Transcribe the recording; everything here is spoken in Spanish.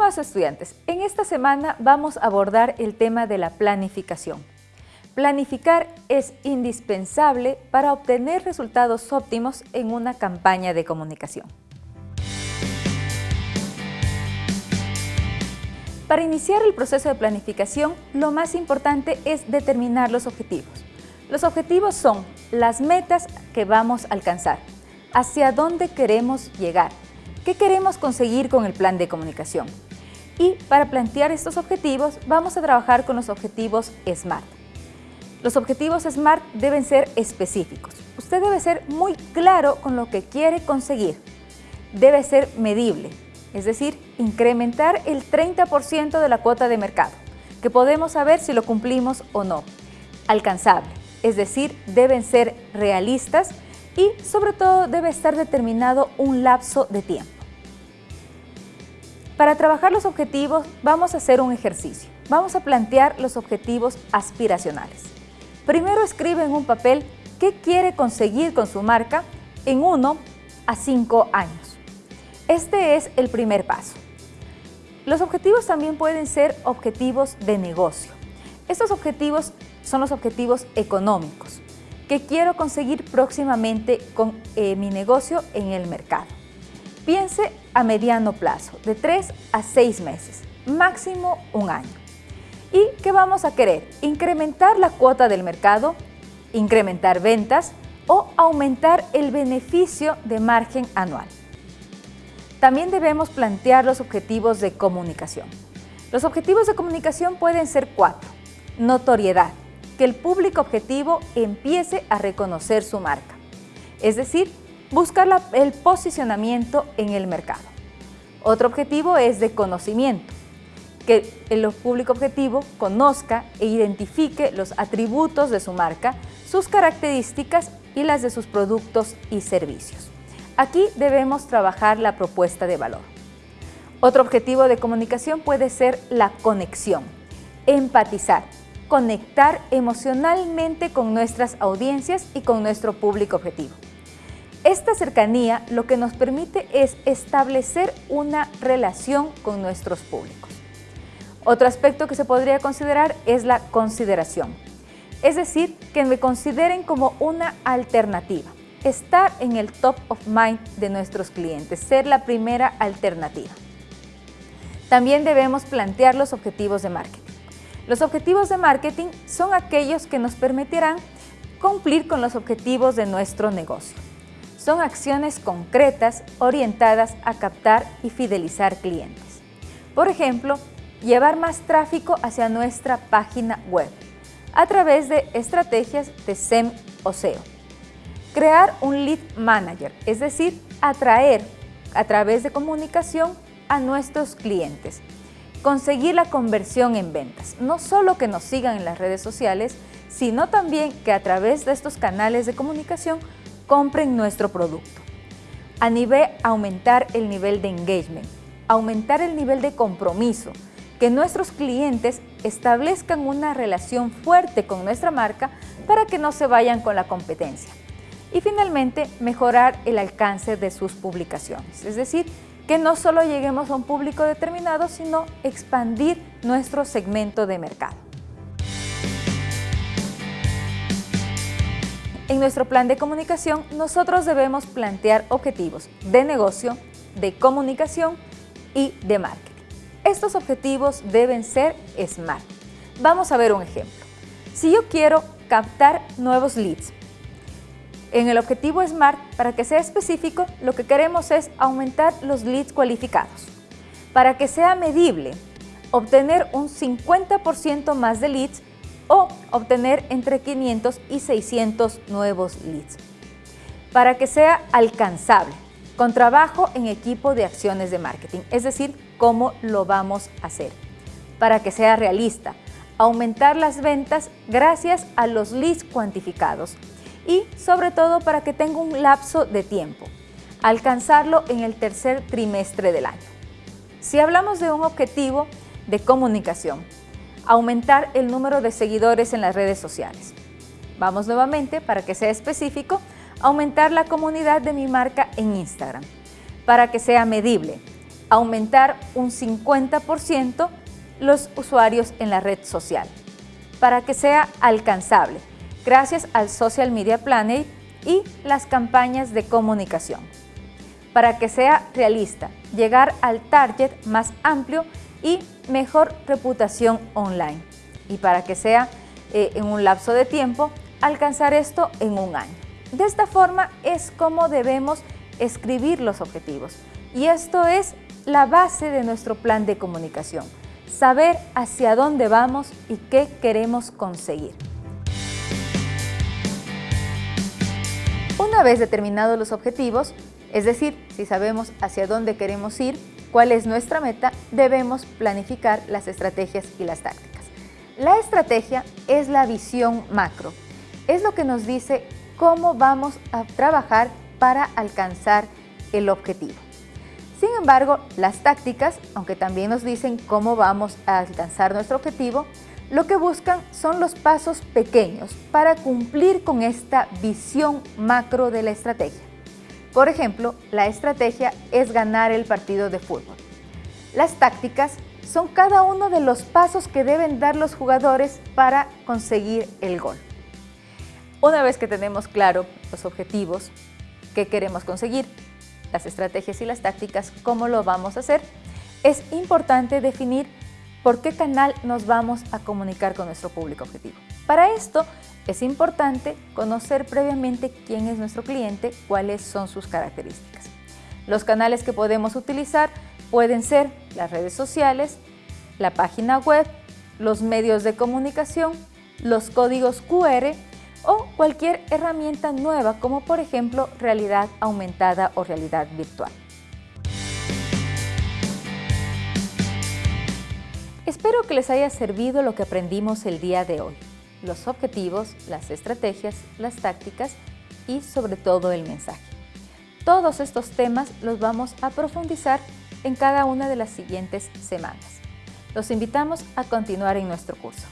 Estimados estudiantes, en esta semana vamos a abordar el tema de la planificación. Planificar es indispensable para obtener resultados óptimos en una campaña de comunicación. Para iniciar el proceso de planificación, lo más importante es determinar los objetivos. Los objetivos son las metas que vamos a alcanzar, hacia dónde queremos llegar, qué queremos conseguir con el plan de comunicación. Y para plantear estos objetivos, vamos a trabajar con los objetivos SMART. Los objetivos SMART deben ser específicos. Usted debe ser muy claro con lo que quiere conseguir. Debe ser medible, es decir, incrementar el 30% de la cuota de mercado, que podemos saber si lo cumplimos o no. Alcanzable, es decir, deben ser realistas y sobre todo debe estar determinado un lapso de tiempo. Para trabajar los objetivos vamos a hacer un ejercicio. Vamos a plantear los objetivos aspiracionales. Primero escribe en un papel qué quiere conseguir con su marca en 1 a 5 años. Este es el primer paso. Los objetivos también pueden ser objetivos de negocio. Estos objetivos son los objetivos económicos que quiero conseguir próximamente con eh, mi negocio en el mercado. Piense a mediano plazo, de 3 a 6 meses, máximo un año. ¿Y qué vamos a querer? Incrementar la cuota del mercado, incrementar ventas o aumentar el beneficio de margen anual. También debemos plantear los objetivos de comunicación. Los objetivos de comunicación pueden ser cuatro. Notoriedad, que el público objetivo empiece a reconocer su marca. Es decir, buscar el posicionamiento en el mercado. Otro objetivo es de conocimiento, que el público objetivo conozca e identifique los atributos de su marca, sus características y las de sus productos y servicios. Aquí debemos trabajar la propuesta de valor. Otro objetivo de comunicación puede ser la conexión, empatizar, conectar emocionalmente con nuestras audiencias y con nuestro público objetivo. Esta cercanía lo que nos permite es establecer una relación con nuestros públicos. Otro aspecto que se podría considerar es la consideración, es decir, que me consideren como una alternativa, estar en el top of mind de nuestros clientes, ser la primera alternativa. También debemos plantear los objetivos de marketing. Los objetivos de marketing son aquellos que nos permitirán cumplir con los objetivos de nuestro negocio. Son acciones concretas orientadas a captar y fidelizar clientes. Por ejemplo, llevar más tráfico hacia nuestra página web a través de estrategias de SEM o SEO. Crear un lead manager, es decir, atraer a través de comunicación a nuestros clientes. Conseguir la conversión en ventas, no solo que nos sigan en las redes sociales, sino también que a través de estos canales de comunicación compren nuestro producto. A nivel aumentar el nivel de engagement, aumentar el nivel de compromiso, que nuestros clientes establezcan una relación fuerte con nuestra marca para que no se vayan con la competencia. Y finalmente, mejorar el alcance de sus publicaciones, es decir, que no solo lleguemos a un público determinado, sino expandir nuestro segmento de mercado. En nuestro plan de comunicación, nosotros debemos plantear objetivos de negocio, de comunicación y de marketing. Estos objetivos deben ser SMART. Vamos a ver un ejemplo. Si yo quiero captar nuevos leads, en el objetivo SMART, para que sea específico, lo que queremos es aumentar los leads cualificados. Para que sea medible, obtener un 50% más de leads o obtener entre 500 y 600 nuevos leads. Para que sea alcanzable, con trabajo en equipo de acciones de marketing, es decir, cómo lo vamos a hacer. Para que sea realista, aumentar las ventas gracias a los leads cuantificados y sobre todo para que tenga un lapso de tiempo, alcanzarlo en el tercer trimestre del año. Si hablamos de un objetivo de comunicación, aumentar el número de seguidores en las redes sociales. Vamos nuevamente, para que sea específico, aumentar la comunidad de mi marca en Instagram. Para que sea medible, aumentar un 50% los usuarios en la red social para que sea alcanzable gracias al Social Media Planner y las campañas de comunicación. Para que sea realista, llegar al target más amplio y mejor reputación online. Y para que sea eh, en un lapso de tiempo, alcanzar esto en un año. De esta forma es como debemos escribir los objetivos. Y esto es la base de nuestro plan de comunicación. Saber hacia dónde vamos y qué queremos conseguir. Una vez determinados los objetivos, es decir, si sabemos hacia dónde queremos ir, cuál es nuestra meta, debemos planificar las estrategias y las tácticas. La estrategia es la visión macro. Es lo que nos dice cómo vamos a trabajar para alcanzar el objetivo. Sin embargo, las tácticas, aunque también nos dicen cómo vamos a alcanzar nuestro objetivo, lo que buscan son los pasos pequeños para cumplir con esta visión macro de la estrategia. Por ejemplo, la estrategia es ganar el partido de fútbol. Las tácticas son cada uno de los pasos que deben dar los jugadores para conseguir el gol. Una vez que tenemos claro los objetivos, qué queremos conseguir, las estrategias y las tácticas, cómo lo vamos a hacer, es importante definir por qué canal nos vamos a comunicar con nuestro público objetivo. Para esto es importante conocer previamente quién es nuestro cliente, cuáles son sus características. Los canales que podemos utilizar pueden ser las redes sociales, la página web, los medios de comunicación, los códigos QR o cualquier herramienta nueva como por ejemplo realidad aumentada o realidad virtual. Espero que les haya servido lo que aprendimos el día de hoy, los objetivos, las estrategias, las tácticas y sobre todo el mensaje. Todos estos temas los vamos a profundizar en cada una de las siguientes semanas. Los invitamos a continuar en nuestro curso.